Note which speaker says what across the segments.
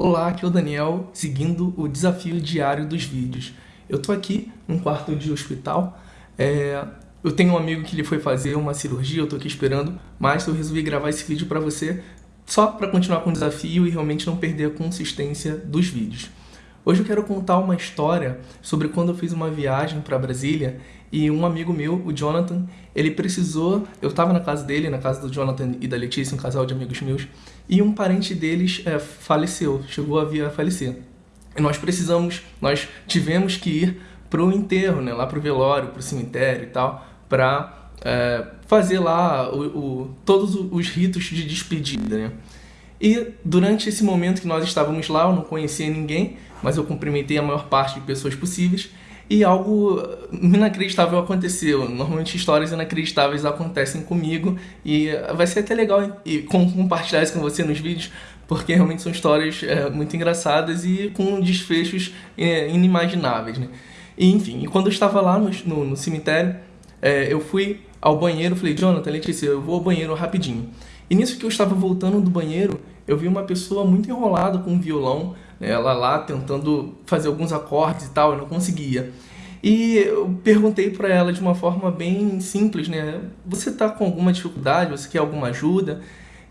Speaker 1: Olá, aqui é o Daniel, seguindo o desafio diário dos vídeos. Eu tô aqui num quarto de hospital, é... eu tenho um amigo que ele foi fazer uma cirurgia, eu tô aqui esperando, mas eu resolvi gravar esse vídeo para você só para continuar com o desafio e realmente não perder a consistência dos vídeos. Hoje eu quero contar uma história sobre quando eu fiz uma viagem para Brasília e um amigo meu, o Jonathan, ele precisou... Eu estava na casa dele, na casa do Jonathan e da Letícia, um casal de amigos meus, e um parente deles é, faleceu, chegou a vir a falecer. E nós precisamos, nós tivemos que ir para o enterro, né, lá para o velório, para o cemitério e tal, para é, fazer lá o, o, todos os ritos de despedida, né? E durante esse momento que nós estávamos lá, eu não conhecia ninguém, mas eu cumprimentei a maior parte de pessoas possíveis e algo inacreditável aconteceu. Normalmente histórias inacreditáveis acontecem comigo e vai ser até legal compartilhar isso com você nos vídeos, porque realmente são histórias é, muito engraçadas e com desfechos é, inimagináveis. Né? E, enfim, e quando eu estava lá no, no, no cemitério, é, eu fui ao banheiro, falei, Jonathan, Letícia, eu vou ao banheiro rapidinho. E nisso que eu estava voltando do banheiro, eu vi uma pessoa muito enrolada com um violão, né, ela lá tentando fazer alguns acordes e tal, eu não conseguia. E eu perguntei para ela de uma forma bem simples, né? Você tá com alguma dificuldade? Você quer alguma ajuda?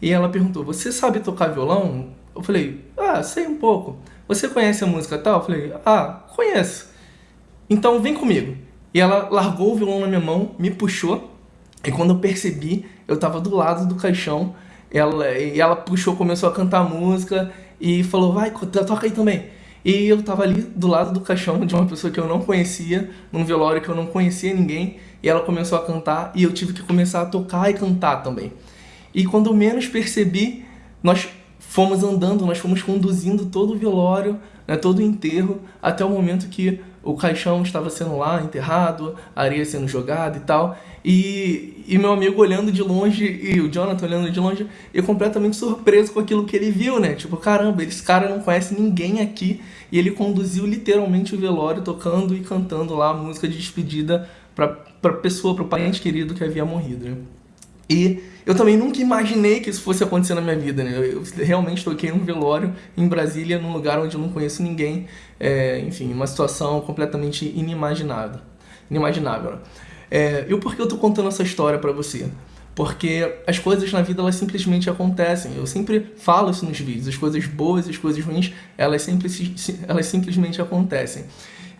Speaker 1: E ela perguntou, você sabe tocar violão? Eu falei, ah, sei um pouco. Você conhece a música tal? Eu falei, ah, conheço. Então vem comigo. E ela largou o violão na minha mão, me puxou, e quando eu percebi, eu estava do lado do caixão, ela, e ela puxou, começou a cantar música e falou, vai, toca aí também. E eu estava ali do lado do caixão de uma pessoa que eu não conhecia, num velório que eu não conhecia ninguém, e ela começou a cantar e eu tive que começar a tocar e cantar também. E quando menos percebi, nós fomos andando, nós fomos conduzindo todo o velório, né, todo o enterro, até o momento que o caixão estava sendo lá enterrado, a areia sendo jogada e tal. E, e meu amigo olhando de longe, e o Jonathan olhando de longe, e completamente surpreso com aquilo que ele viu, né? Tipo, caramba, esse cara não conhece ninguém aqui. E ele conduziu literalmente o velório, tocando e cantando lá a música de despedida para pra pessoa, para o parente querido que havia morrido, né? E eu também nunca imaginei que isso fosse acontecer na minha vida, né? Eu realmente toquei num velório em Brasília, num lugar onde eu não conheço ninguém. É, enfim, uma situação completamente inimaginável. Inimaginável? É, e por que eu tô contando essa história pra você? Porque as coisas na vida, elas simplesmente acontecem. Eu sempre falo isso nos vídeos. As coisas boas e as coisas ruins, elas, sempre, elas simplesmente acontecem.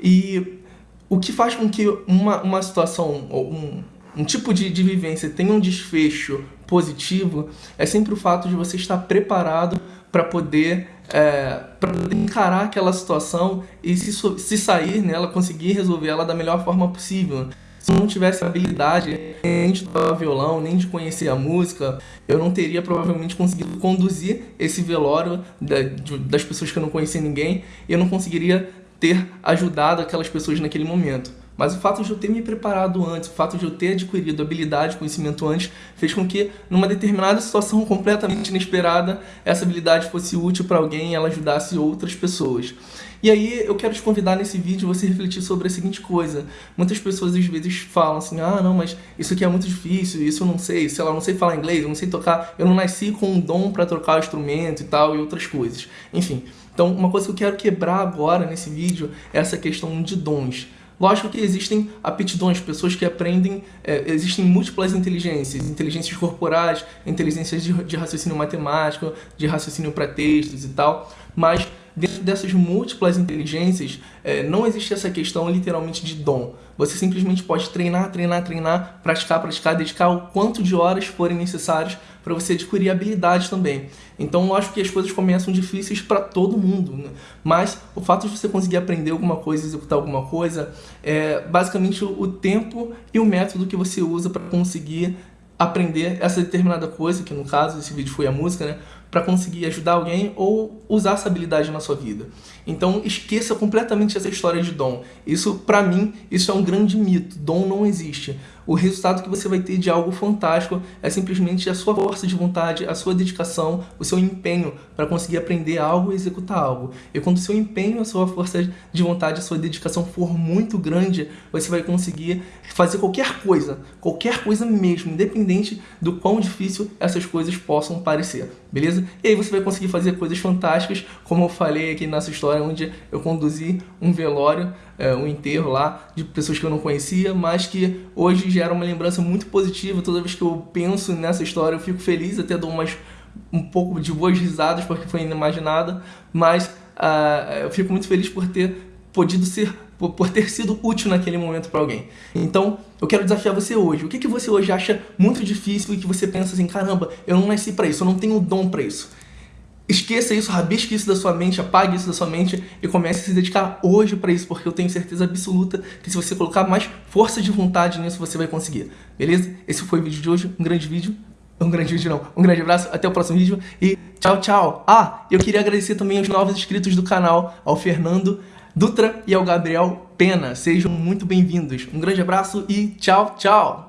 Speaker 1: E o que faz com que uma, uma situação, um, um tipo de, de vivência tenha um desfecho positivo, é sempre o fato de você estar preparado para poder, é, poder encarar aquela situação e se, se sair nela, conseguir resolver ela da melhor forma possível. Se eu não tivesse habilidade nem de tocar violão, nem de conhecer a música, eu não teria provavelmente conseguido conduzir esse velório das pessoas que eu não conhecia ninguém e eu não conseguiria ter ajudado aquelas pessoas naquele momento. Mas o fato de eu ter me preparado antes, o fato de eu ter adquirido habilidade, conhecimento antes, fez com que, numa determinada situação completamente inesperada, essa habilidade fosse útil para alguém e ela ajudasse outras pessoas. E aí eu quero te convidar nesse vídeo você refletir sobre a seguinte coisa. Muitas pessoas às vezes falam assim, ah não, mas isso aqui é muito difícil, isso eu não sei, sei lá, eu não sei falar inglês, eu não sei tocar, eu não nasci com um dom para trocar o instrumento e tal e outras coisas. Enfim, então uma coisa que eu quero quebrar agora nesse vídeo é essa questão de dons. Lógico que existem aptidões, pessoas que aprendem, é, existem múltiplas inteligências, inteligências corporais, inteligências de, de raciocínio matemático, de raciocínio para textos e tal, mas dessas múltiplas inteligências, é, não existe essa questão literalmente de dom. Você simplesmente pode treinar, treinar, treinar, praticar, praticar, dedicar o quanto de horas forem necessárias para você adquirir habilidades também. Então, lógico que as coisas começam difíceis para todo mundo, né? mas o fato de você conseguir aprender alguma coisa, executar alguma coisa, é basicamente o tempo e o método que você usa para conseguir aprender essa determinada coisa, que no caso esse vídeo foi a música, né? Para conseguir ajudar alguém ou usar essa habilidade na sua vida. Então esqueça completamente essa história de dom. Isso, para mim, isso é um grande mito. Dom não existe. o resultado que você vai ter de algo fantástico é simplesmente a sua força de vontade, a sua dedicação, o seu empenho para conseguir aprender algo e executar algo. E quando o seu empenho, a sua força de vontade, a sua dedicação for muito grande, você vai conseguir fazer qualquer coisa, qualquer coisa mesmo, independente do quão difícil essas coisas possam parecer, beleza? E aí você vai conseguir fazer coisas fantásticas, como eu falei aqui nessa história onde eu conduzi um velório, é, um enterro lá de pessoas que eu não conhecia, mas que hoje gera uma lembrança muito positiva. Toda vez que eu penso nessa história, eu fico feliz, até dou umas, um pouco de boas risadas, porque foi inimaginada, mas uh, eu fico muito feliz por ter podido ser por, por ter sido útil naquele momento para alguém. Então, eu quero desafiar você hoje. O que, que você hoje acha muito difícil e que você pensa assim, caramba, eu não nasci para isso, eu não tenho dom para isso. Esqueça isso, rabisque isso da sua mente, apague isso da sua mente e comece a se dedicar hoje para isso, porque eu tenho certeza absoluta que se você colocar mais força de vontade nisso, você vai conseguir. Beleza? Esse foi o vídeo de hoje, um grande vídeo. Um grande vídeo não, um grande abraço, até o próximo vídeo e tchau, tchau. Ah, eu queria agradecer também aos novos inscritos do canal, ao Fernando Dutra e ao Gabriel Pena. Sejam muito bem-vindos. Um grande abraço e tchau, tchau.